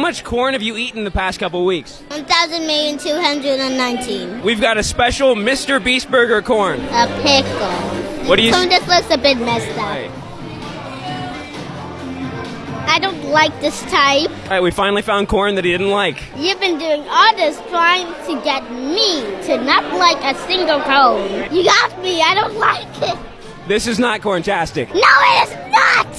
How much corn have you eaten the past couple weeks? 1,219. We've got a special Mr. Beast Burger corn. A pickle. What do you? Corn just looks a bit messed up. Right. I don't like this type. All right, we finally found corn that he didn't like. You've been doing all this trying to get me to not like a single cone. You got me. I don't like it. This is not corntastic. No, it is not.